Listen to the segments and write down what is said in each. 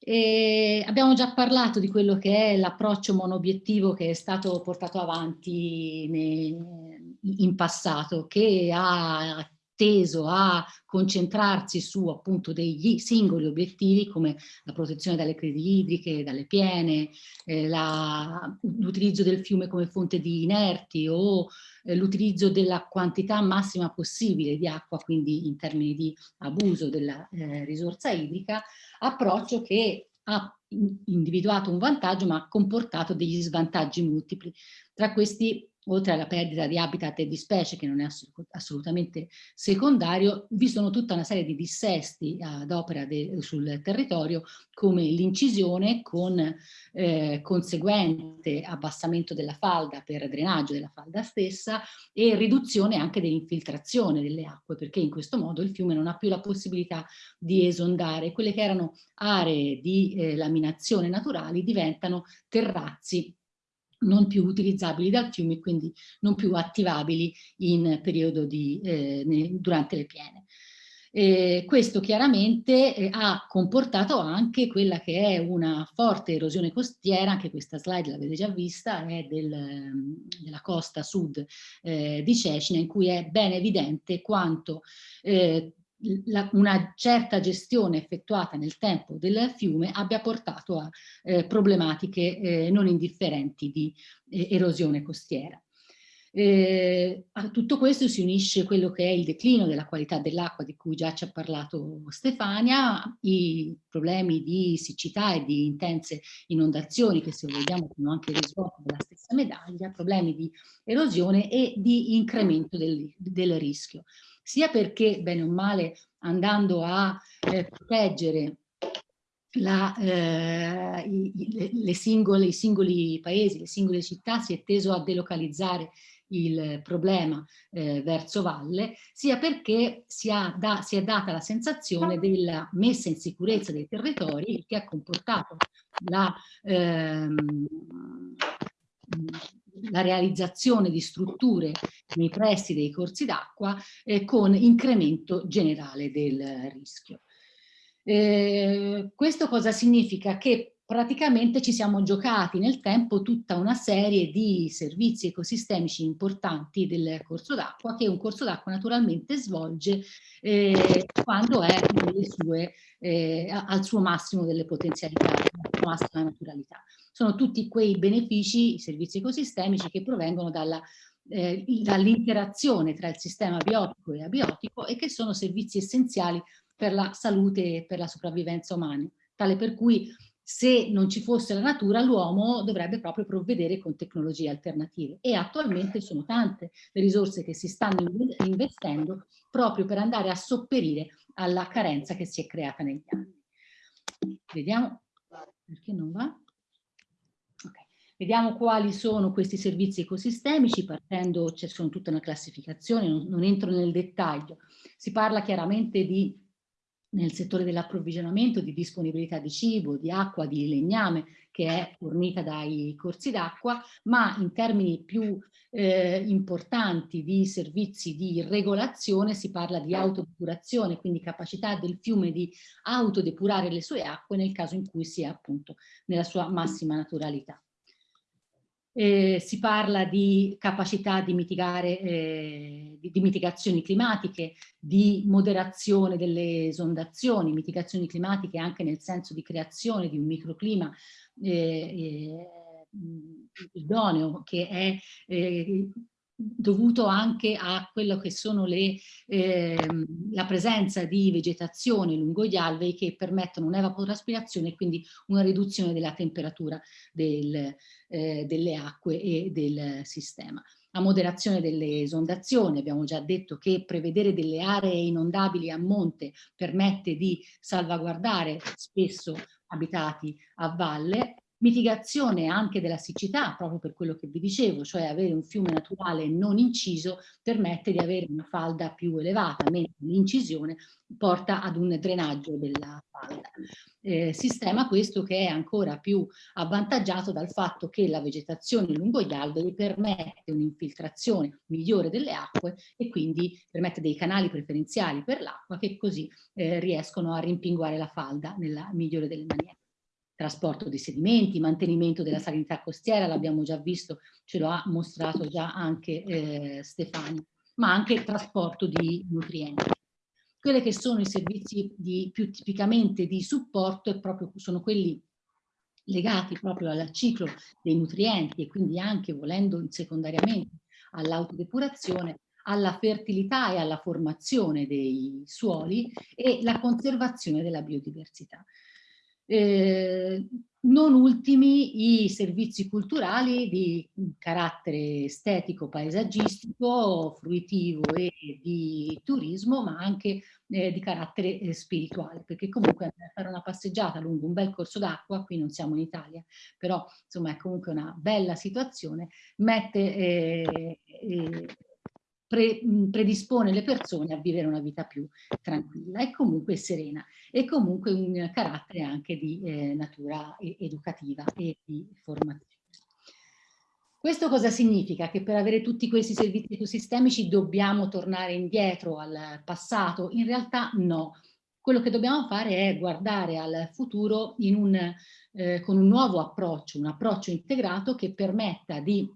E abbiamo già parlato di quello che è l'approccio monobiettivo che è stato portato avanti in passato, che ha teso a concentrarsi su appunto degli singoli obiettivi come la protezione dalle crisi idriche, dalle piene, eh, l'utilizzo del fiume come fonte di inerti o eh, l'utilizzo della quantità massima possibile di acqua, quindi in termini di abuso della eh, risorsa idrica, approccio che ha individuato un vantaggio ma ha comportato degli svantaggi multipli. Tra questi oltre alla perdita di habitat e di specie che non è assolutamente secondario, vi sono tutta una serie di dissesti ad opera sul territorio come l'incisione con eh, conseguente abbassamento della falda per drenaggio della falda stessa e riduzione anche dell'infiltrazione delle acque perché in questo modo il fiume non ha più la possibilità di esondare. Quelle che erano aree di eh, laminazione naturali diventano terrazzi non più utilizzabili dal fiume quindi non più attivabili in periodo di, eh, durante le piene. Eh, questo chiaramente eh, ha comportato anche quella che è una forte erosione costiera, anche questa slide l'avete già vista, è del, della costa sud eh, di Cecina, in cui è ben evidente quanto eh, la, una certa gestione effettuata nel tempo del fiume abbia portato a eh, problematiche eh, non indifferenti di eh, erosione costiera. Eh, a tutto questo si unisce quello che è il declino della qualità dell'acqua di cui già ci ha parlato Stefania, i problemi di siccità e di intense inondazioni che se vogliamo sono anche il risvolto della stessa medaglia, problemi di erosione e di incremento del, del rischio sia perché bene o male andando a eh, proteggere la, eh, i, le singole, i singoli paesi, le singole città si è teso a delocalizzare il problema eh, verso valle, sia perché si, da, si, è data la sensazione della messa in sicurezza dei territori che ha comportato la, ehm, la realizzazione di strutture nei pressi dei corsi d'acqua eh, con incremento generale del rischio. Eh, questo cosa significa? Che praticamente ci siamo giocati nel tempo tutta una serie di servizi ecosistemici importanti del corso d'acqua che un corso d'acqua naturalmente svolge eh, quando è sue, eh, al suo massimo delle potenzialità, alla sua massima naturalità. Sono tutti quei benefici, i servizi ecosistemici che provengono dalla eh, dall'interazione tra il sistema biotico e abiotico e che sono servizi essenziali per la salute e per la sopravvivenza umana, tale per cui se non ci fosse la natura l'uomo dovrebbe proprio provvedere con tecnologie alternative e attualmente sono tante le risorse che si stanno investendo proprio per andare a sopperire alla carenza che si è creata negli anni. Vediamo perché non va. Vediamo quali sono questi servizi ecosistemici, partendo, c'è cioè tutta una classificazione, non, non entro nel dettaglio. Si parla chiaramente di nel settore dell'approvvigionamento, di disponibilità di cibo, di acqua, di legname che è fornita dai corsi d'acqua, ma in termini più eh, importanti di servizi di regolazione si parla di autodepurazione, quindi capacità del fiume di autodepurare le sue acque nel caso in cui sia appunto nella sua massima naturalità. Eh, si parla di capacità di, mitigare, eh, di, di, mitigazioni climatiche, di moderazione delle esondazioni, mitigazioni climatiche anche nel senso di creazione di un microclima eh, eh idoneo che è eh, dovuto anche a quello che sono le, eh, la presenza di vegetazione lungo gli alvei che permettono un'evaporaspirazione e quindi una riduzione della temperatura del, eh, delle acque e del sistema. A moderazione delle esondazioni, abbiamo già detto che prevedere delle aree inondabili a monte permette di salvaguardare spesso abitati a valle Mitigazione anche della siccità, proprio per quello che vi dicevo, cioè avere un fiume naturale non inciso permette di avere una falda più elevata, mentre l'incisione porta ad un drenaggio della falda. Eh, sistema questo che è ancora più avvantaggiato dal fatto che la vegetazione lungo gli alberi permette un'infiltrazione migliore delle acque e quindi permette dei canali preferenziali per l'acqua che così eh, riescono a rimpinguare la falda nella migliore delle maniere. Trasporto di sedimenti, mantenimento della salinità costiera, l'abbiamo già visto, ce lo ha mostrato già anche eh, Stefania, ma anche trasporto di nutrienti. Quelli che sono i servizi di, più tipicamente di supporto proprio, sono quelli legati proprio al ciclo dei nutrienti e quindi anche volendo secondariamente all'autodepurazione, alla fertilità e alla formazione dei suoli e la conservazione della biodiversità. Eh, non ultimi i servizi culturali di carattere estetico, paesaggistico, fruitivo e di turismo, ma anche eh, di carattere eh, spirituale, perché comunque fare una passeggiata lungo un bel corso d'acqua, qui non siamo in Italia, però insomma è comunque una bella situazione, mette eh, pre, predispone le persone a vivere una vita più tranquilla e comunque serena e comunque un carattere anche di eh, natura educativa e di formazione. Questo cosa significa? Che per avere tutti questi servizi ecosistemici dobbiamo tornare indietro al passato? In realtà no. Quello che dobbiamo fare è guardare al futuro un, eh, con un nuovo approccio, un approccio integrato che permetta di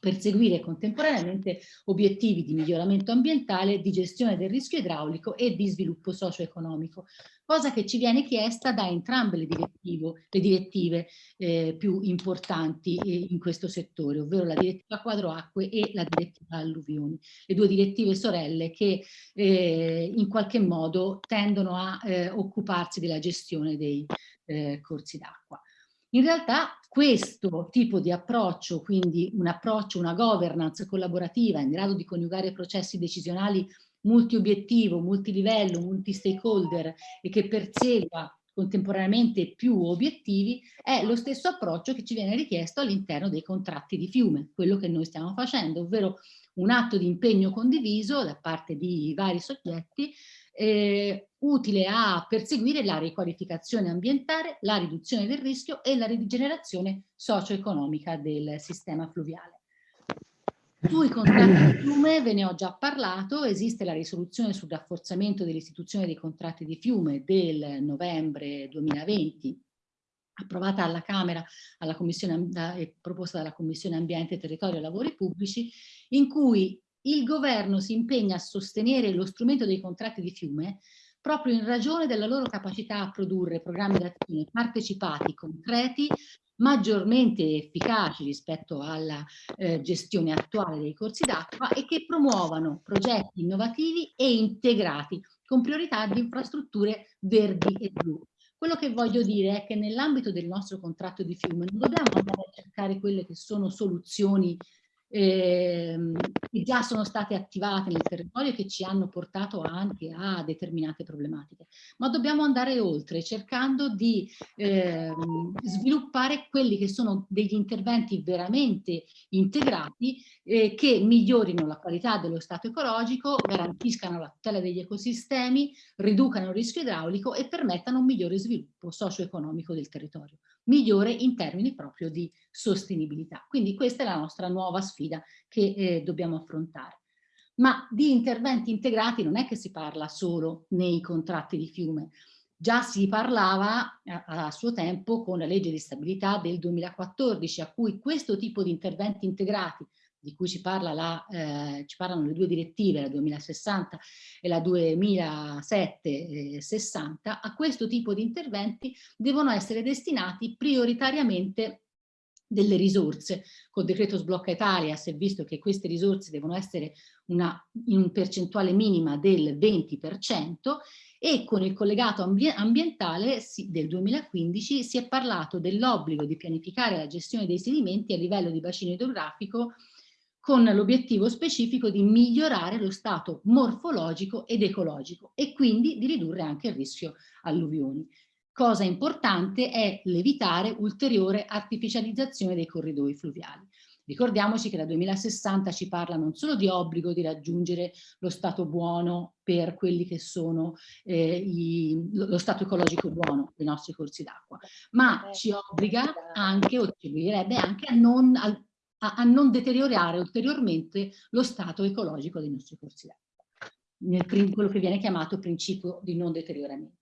perseguire contemporaneamente obiettivi di miglioramento ambientale, di gestione del rischio idraulico e di sviluppo socio-economico, cosa che ci viene chiesta da entrambe le, le direttive eh, più importanti eh, in questo settore, ovvero la direttiva quadro acque e la direttiva alluvioni, le due direttive sorelle che eh, in qualche modo tendono a eh, occuparsi della gestione dei eh, corsi d'acqua. In realtà questo tipo di approccio, quindi un approccio, una governance collaborativa in grado di coniugare processi decisionali multi-obiettivo, multilivello, multi-stakeholder e che persegua contemporaneamente più obiettivi, è lo stesso approccio che ci viene richiesto all'interno dei contratti di fiume, quello che noi stiamo facendo, ovvero un atto di impegno condiviso da parte di vari soggetti eh, utile a perseguire la riqualificazione ambientale, la riduzione del rischio e la rigenerazione socio-economica del sistema fluviale. Sui contratti di fiume ve ne ho già parlato, esiste la risoluzione sul rafforzamento dell'istituzione dei contratti di fiume del novembre 2020 approvata alla Camera alla e proposta dalla Commissione Ambiente, Territorio e Lavori Pubblici, in cui il governo si impegna a sostenere lo strumento dei contratti di fiume proprio in ragione della loro capacità a produrre programmi d'azione partecipati, concreti, maggiormente efficaci rispetto alla eh, gestione attuale dei corsi d'acqua e che promuovano progetti innovativi e integrati con priorità di infrastrutture verdi e blu. Quello che voglio dire è che nell'ambito del nostro contratto di fiume non dobbiamo andare a cercare quelle che sono soluzioni ehm, che già sono state attivate nel territorio e che ci hanno portato anche a determinate problematiche. Ma dobbiamo andare oltre cercando di ehm, sviluppare quelli che sono degli interventi veramente integrati eh, che migliorino la qualità dello stato ecologico, garantiscano la tutela degli ecosistemi, riducano il rischio idraulico e permettano un migliore sviluppo socio-economico del territorio migliore in termini proprio di sostenibilità. Quindi questa è la nostra nuova sfida che eh, dobbiamo affrontare. Ma di interventi integrati non è che si parla solo nei contratti di fiume, già si parlava a, a, suo tempo con la legge di stabilità del 2014 a cui questo tipo di interventi integrati di cui ci, parla la, eh, ci parlano le due direttive, la 2060 e la 2007-60, a questo tipo di interventi devono essere destinati prioritariamente delle risorse. Col decreto Sblocca Italia si è visto che queste risorse devono essere una, in un percentuale minima del 20% e con il collegato ambientale del 2015 si è parlato dell'obbligo di pianificare la gestione dei sedimenti a livello di bacino idrografico con l'obiettivo specifico di migliorare lo stato morfologico ed ecologico e quindi di ridurre anche il rischio alluvioni. Cosa importante è l'evitare ulteriore artificializzazione dei corridoi fluviali. Ricordiamoci che da 2060 ci parla non solo di obbligo di raggiungere lo stato buono per quelli che sono eh, i, lo stato ecologico buono dei nostri corsi d'acqua, ma eh, ci obbliga anche, o ci obbligherebbe anche a non, a, a, a non deteriorare ulteriormente lo stato ecologico dei nostri corsi d'acqua, nel quello che viene chiamato principio di non deterioramento.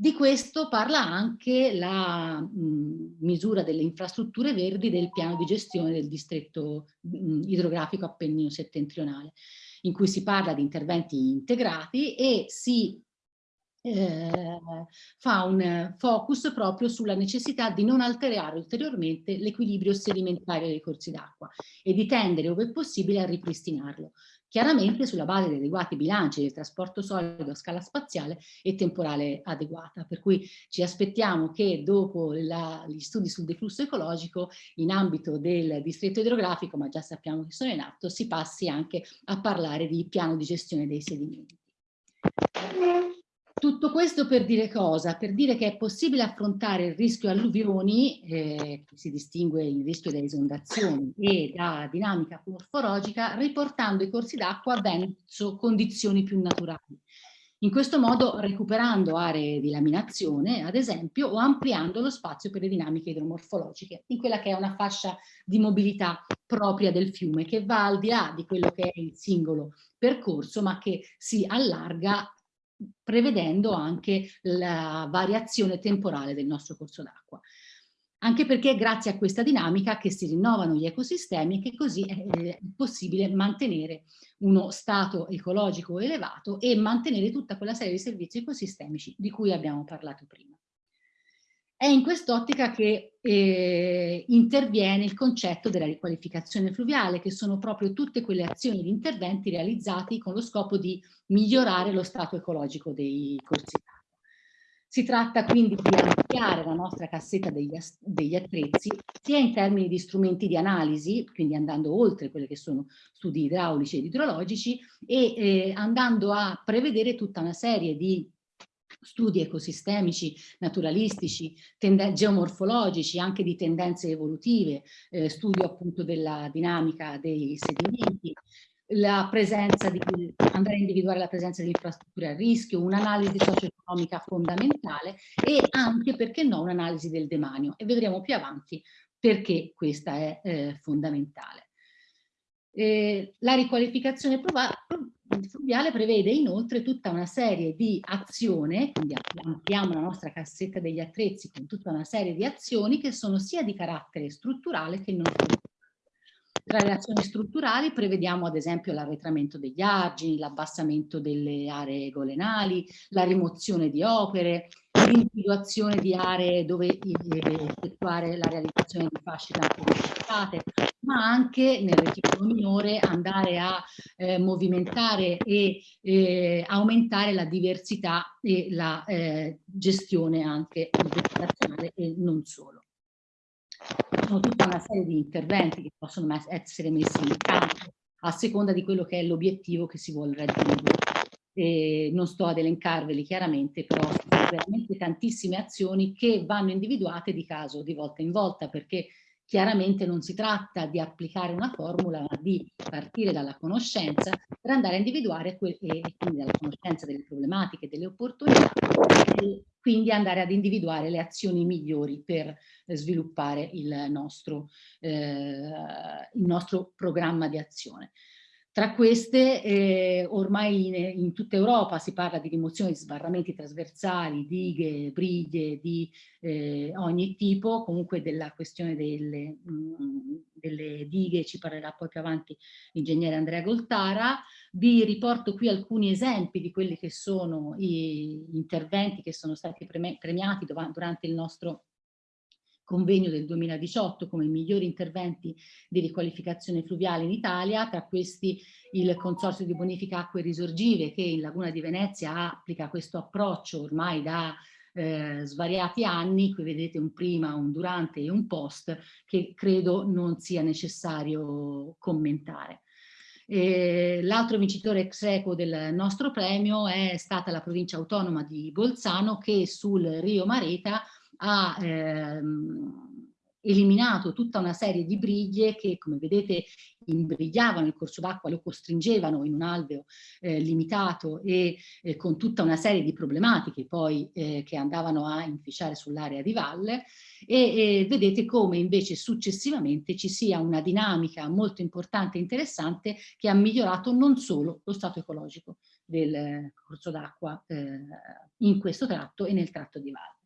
Di questo parla anche la mh, misura delle infrastrutture verdi del piano di gestione del distretto mh, idrografico appennino settentrionale, in cui si parla di interventi integrati e si eh, fa un focus proprio sulla necessità di non alterare ulteriormente l'equilibrio sedimentario dei corsi d'acqua e di tendere, ove possibile, a ripristinarlo, chiaramente sulla base di adeguati bilanci del trasporto solido a scala spaziale e temporale adeguata. Per cui ci aspettiamo che dopo la, gli studi sul deflusso ecologico in ambito del distretto idrografico, ma già sappiamo che sono in atto, si passi anche a parlare di piano di gestione dei sedimenti. Tutto questo per dire cosa? Per dire che è possibile affrontare il rischio alluvioni, eh, si distingue il rischio da esondazioni e da dinamica morfologica, riportando i corsi d'acqua verso condizioni più naturali. In questo modo recuperando aree di laminazione, ad esempio, o ampliando lo spazio per le dinamiche idromorfologiche, in quella che è una fascia di mobilità propria del fiume, che va al di là di quello che è il singolo percorso, ma che si allarga prevedendo anche la variazione temporale del nostro corso d'acqua. Anche perché è grazie a questa dinamica che si rinnovano gli ecosistemi e che così è possibile mantenere uno stato ecologico elevato e mantenere tutta quella serie di servizi ecosistemici di cui abbiamo parlato prima. È in quest'ottica che eh, interviene il concetto della riqualificazione fluviale, che sono proprio tutte quelle azioni di interventi realizzati con lo scopo di migliorare lo stato ecologico dei corsi d'acqua. Si tratta quindi di ampliare la nostra cassetta degli, degli, attrezzi, sia in termini di strumenti di analisi, quindi andando oltre quelli che sono studi idraulici ed idrologici, e eh, andando a prevedere tutta una serie di studi ecosistemici, naturalistici, geomorfologici, anche di tendenze evolutive, eh, studio appunto della dinamica dei sedimenti, la presenza di, andare a individuare la presenza di infrastrutture a rischio, un'analisi socio-economica fondamentale e anche, perché no, un'analisi del demanio e vedremo più avanti perché questa è eh, fondamentale. Eh, la riqualificazione fluviale prevede inoltre tutta una serie di azioni, quindi ampliamo la nostra cassetta degli attrezzi con tutta una serie di azioni che sono sia di carattere strutturale che non strutturale. Tra le azioni strutturali prevediamo ad esempio l'arretramento degli argini, l'abbassamento delle aree golenali, la rimozione di opere, l'individuazione di aree dove effettuare la realizzazione di fasce tranquillizzate, ma anche nel reticolo minore andare a eh, movimentare e eh, aumentare la diversità e la eh, gestione anche vegetazionale e non solo. Sono tutta una serie di interventi che possono essere messi in campo a seconda di quello che è l'obiettivo che si vuole raggiungere. E non sto ad elencarveli chiaramente, però sono veramente tantissime azioni che vanno individuate di caso, di volta in volta, perché Chiaramente non si tratta di applicare una formula, ma di partire dalla conoscenza per andare a individuare e quindi dalla conoscenza delle problematiche, delle opportunità e quindi andare ad individuare le azioni migliori per sviluppare il nostro, eh, il nostro programma di azione. Tra queste eh, ormai in, in, tutta Europa si parla di rimozione di sbarramenti trasversali, dighe, briglie di eh, ogni tipo, comunque della questione delle, mh, mm, delle, dighe ci parlerà poi più avanti l'ingegnere Andrea Goltara. Vi riporto qui alcuni esempi di quelli che sono gli interventi che sono stati premiati durante il nostro convegno del 2018 come migliori interventi di riqualificazione fluviale in Italia, tra questi il Consorzio di Bonifica Acque Risorgive che in Laguna di Venezia applica questo approccio ormai da eh, svariati anni, qui vedete un prima, un durante e un post che credo non sia necessario commentare. L'altro vincitore ex equo del nostro premio è stata la provincia autonoma di Bolzano che sul Rio Mareta ha ehm, eliminato tutta una serie di briglie che, come vedete, imbrigliavano il corso d'acqua, lo costringevano in un alveo eh, limitato e eh, con tutta una serie di problematiche poi eh, che andavano a inficiare sull'area di valle e vedete come invece successivamente ci sia una dinamica molto importante e interessante che ha migliorato non solo lo stato ecologico del corso d'acqua eh, in questo tratto e nel tratto di valle.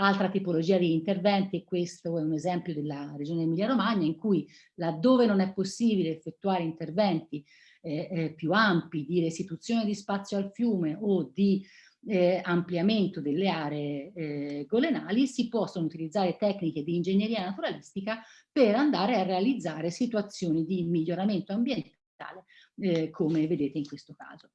Altra tipologia di interventi, questo è un esempio della regione Emilia-Romagna, in cui laddove non è possibile effettuare interventi eh, eh, più ampi di restituzione di spazio al fiume o di eh, ampliamento delle aree eh, golenali, si possono utilizzare tecniche di ingegneria naturalistica per andare a realizzare situazioni di miglioramento ambientale, eh, come vedete in questo caso.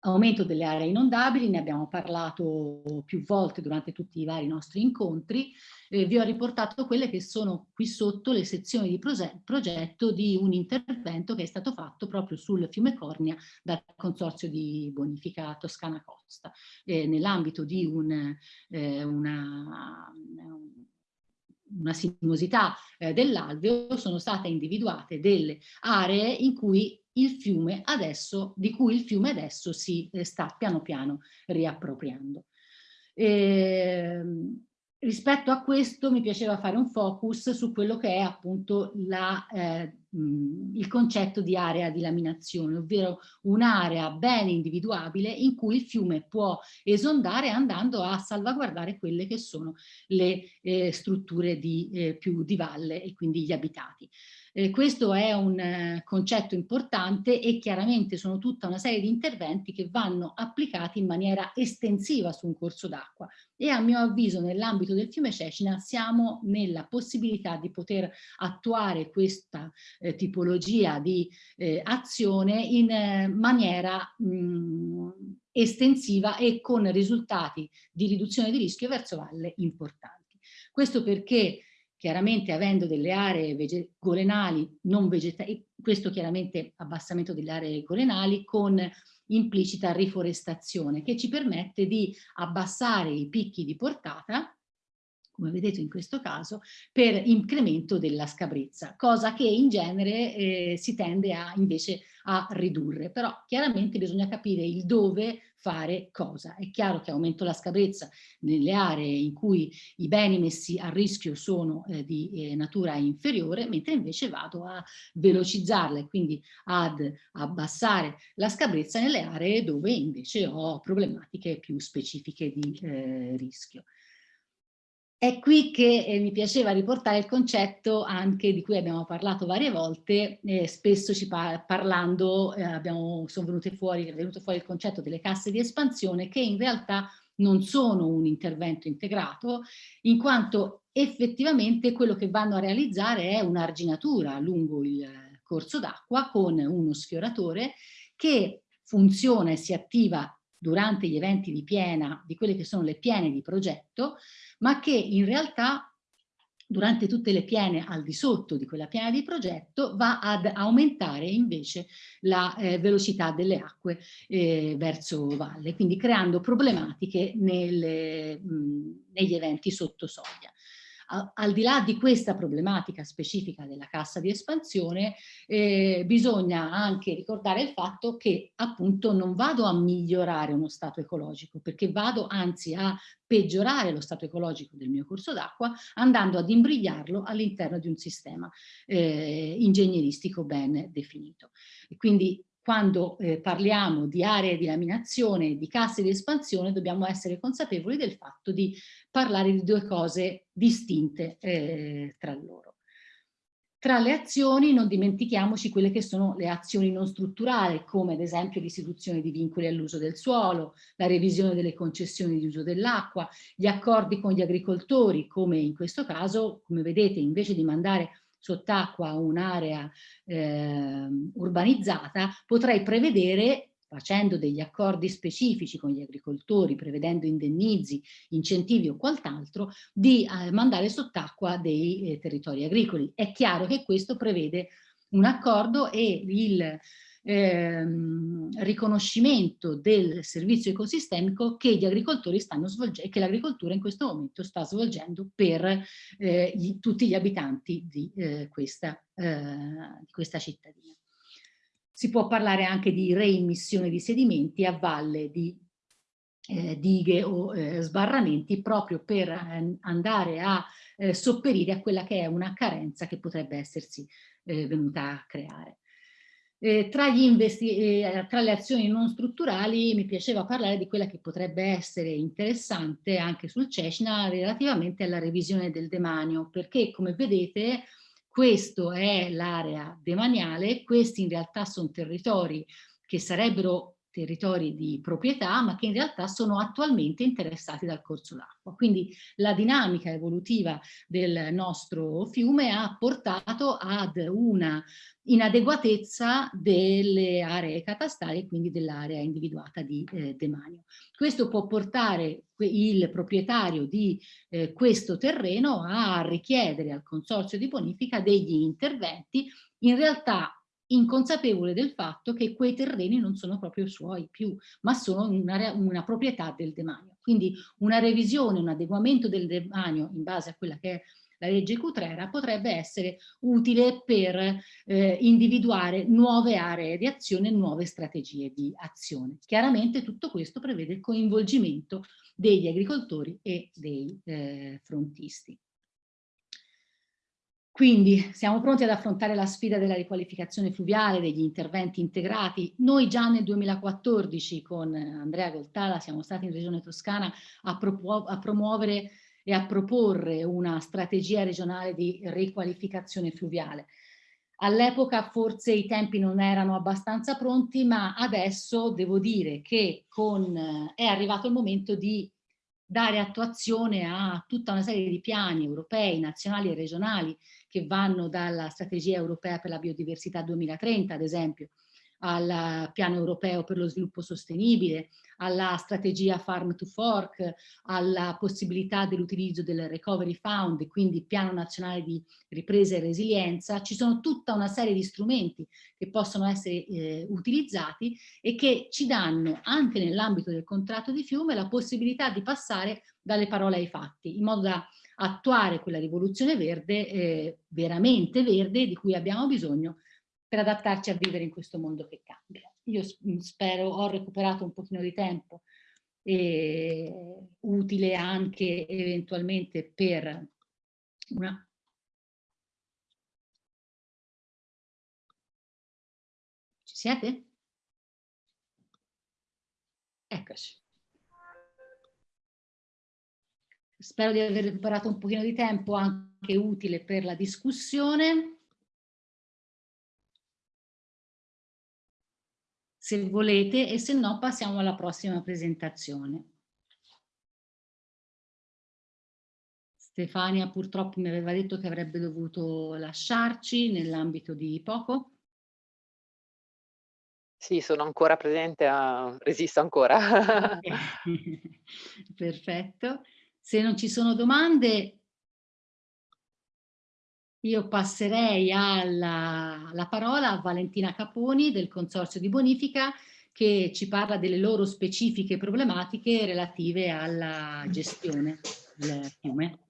Aumento delle aree inondabili, ne abbiamo parlato più volte durante tutti i vari nostri incontri, eh, vi ho riportato quelle che sono qui sotto le sezioni di progetto di un intervento che è stato fatto proprio sul fiume Cornia dal Consorzio di Bonifica Toscana Costa, eh, nell'ambito di un, eh, una, una sinuosità eh, dell'alveo sono state individuate delle aree in cui il fiume adesso, di cui il fiume adesso si eh, sta piano piano riappropriando. E, ehm, rispetto a questo mi piaceva fare un focus su quello che è appunto la, eh, il concetto di area di laminazione, ovvero un'area ben individuabile in cui il fiume può esondare andando a salvaguardare quelle che sono le eh, strutture di, eh, più di valle e quindi gli abitati. Eh, questo è un eh, concetto importante e chiaramente sono tutta una serie di interventi che vanno applicati in maniera estensiva su un corso d'acqua e a mio avviso nell'ambito del fiume Cecina siamo nella possibilità di poter attuare questa eh, tipologia di eh, azione in eh, maniera mh, estensiva e con risultati di riduzione di rischio verso valle importanti. Questo perché chiaramente avendo delle aree golenali non vegetali, questo chiaramente abbassamento delle aree golenali con implicita riforestazione che ci permette di abbassare i picchi di portata come vedete in questo caso, per incremento della scabrezza, cosa che in genere eh, si tende a, invece a ridurre. Però chiaramente bisogna capire il dove fare cosa. È chiaro che aumento la scabrezza nelle aree in cui i beni messi a rischio sono eh, di eh, natura inferiore, mentre invece vado a velocizzarla e quindi ad abbassare la scabrezza nelle aree dove invece ho problematiche più specifiche di eh, rischio. È qui che eh, mi piaceva riportare il concetto anche di cui abbiamo parlato varie volte, eh, spesso ci par parlando eh, abbiamo, fuori, è venuto fuori il concetto delle casse di espansione che in realtà non sono un intervento integrato, in quanto effettivamente quello che vanno a realizzare è un'arginatura lungo il corso d'acqua con uno sfioratore che funziona e si attiva durante gli eventi di piena, di quelle che sono le piene di progetto, ma che in realtà durante tutte le piene al di sotto di quella piena di progetto va ad aumentare invece la eh, velocità delle acque eh, verso valle, quindi creando problematiche nelle, mh, negli eventi sotto soglia al di là di questa problematica specifica della cassa di espansione, eh, bisogna anche ricordare il fatto che appunto non vado a migliorare uno stato ecologico, perché vado anzi a peggiorare lo stato ecologico del mio corso d'acqua andando ad imbrigliarlo all'interno di un sistema eh, ingegneristico ben definito. E quindi quando eh, parliamo di aree di laminazione, di casse di espansione, dobbiamo essere consapevoli del fatto di parlare di due cose distinte eh, tra loro. Tra le azioni non dimentichiamoci quelle che sono le azioni non strutturali, come ad esempio l'istituzione di vincoli all'uso del suolo, la revisione delle concessioni di uso dell'acqua, gli accordi con gli agricoltori, come in questo caso, come vedete, invece di mandare sott'acqua un'area eh, urbanizzata, potrei prevedere facendo degli accordi specifici con gli agricoltori, prevedendo indennizi, incentivi o quant'altro, di eh, mandare sott'acqua dei eh, territori agricoli. È chiaro che questo prevede un accordo e il ehm, riconoscimento del servizio ecosistemico che gli agricoltori stanno svolgendo, che l'agricoltura in questo momento sta svolgendo per eh, gli, tutti gli abitanti di, eh, questa, eh, di questa cittadina. Si può parlare anche di reimmissione di sedimenti a valle di eh, dighe o eh, sbarramenti proprio per eh, andare a eh, sopperire a quella che è una carenza che potrebbe essersi eh, venuta a creare. Eh, tra, tra, le azioni non strutturali mi piaceva parlare di quella che potrebbe essere interessante anche sul Cecina relativamente alla revisione del demanio, perché come vedete questo è l'area demaniale, questi in realtà sono territori che sarebbero territori di proprietà, ma che in realtà sono attualmente interessati dal corso d'acqua. Quindi la dinamica evolutiva del nostro fiume ha portato ad una inadeguatezza delle aree catastali e quindi dell'area individuata di eh, demanio. Questo può portare il proprietario di eh, questo terreno a richiedere al consorzio di bonifica degli interventi in realtà inconsapevole del fatto che quei terreni non sono proprio suoi più, ma sono una, una proprietà del demanio. Quindi una revisione, un adeguamento del demanio in base a quella che è la legge Cutrera potrebbe essere utile per eh, individuare nuove aree di azione, nuove strategie di azione. Chiaramente tutto questo prevede il coinvolgimento degli agricoltori e dei eh, frontisti. Quindi siamo pronti ad affrontare la sfida della riqualificazione fluviale, degli interventi integrati. Noi già nel 2014 con Andrea Goltala siamo stati in Regione Toscana a, a promuovere e a proporre una strategia regionale di riqualificazione fluviale. All'epoca forse i tempi non erano abbastanza pronti, ma adesso devo dire che con, è arrivato il momento di dare attuazione a tutta una serie di piani europei, nazionali e regionali che vanno dalla strategia europea per la biodiversità 2030 ad esempio, al piano europeo per lo sviluppo sostenibile, alla strategia Farm to Fork, alla possibilità dell'utilizzo del Recovery Fund, quindi piano nazionale di ripresa e resilienza, ci sono tutta una serie di strumenti che possono essere eh, utilizzati e che ci danno anche nell'ambito del contratto di fiume la possibilità di passare dalle parole ai fatti, in modo da attuare quella rivoluzione verde, eh, veramente verde, di cui abbiamo bisogno per adattarci a vivere in questo mondo che cambia. Io mm, spero, ho recuperato un pochino di tempo e utile anche eventualmente per una... Ci siete? Eccoci. Spero di aver recuperato un pochino di tempo anche utile per la discussione. se volete e se no passiamo alla prossima presentazione. Stefania purtroppo mi aveva detto che avrebbe dovuto lasciarci nell'ambito di poco. Sì, sono ancora presente, a... resisto ancora. Perfetto. Se non ci sono domande io passerei alla, la parola a Valentina Caponi del Consorzio di Bonifica che ci parla delle loro specifiche problematiche relative alla gestione del fiume.